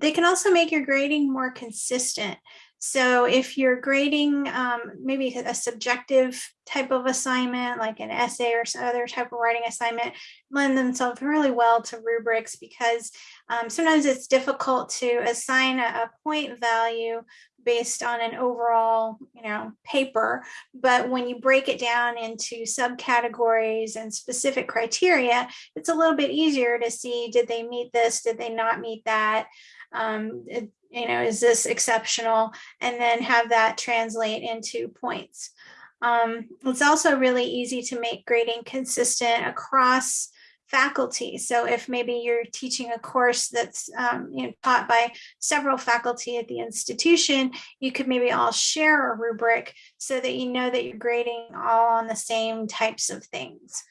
They can also make your grading more consistent. So if you're grading um, maybe a subjective type of assignment, like an essay or some other type of writing assignment, lend themselves really well to rubrics because um, sometimes it's difficult to assign a, a point value based on an overall, you know, paper. But when you break it down into subcategories and specific criteria, it's a little bit easier to see, did they meet this? Did they not meet that? Um, it, you know, is this exceptional? And then have that translate into points. Um, it's also really easy to make grading consistent across faculty. So if maybe you're teaching a course that's um, you know, taught by several faculty at the institution, you could maybe all share a rubric so that you know that you're grading all on the same types of things.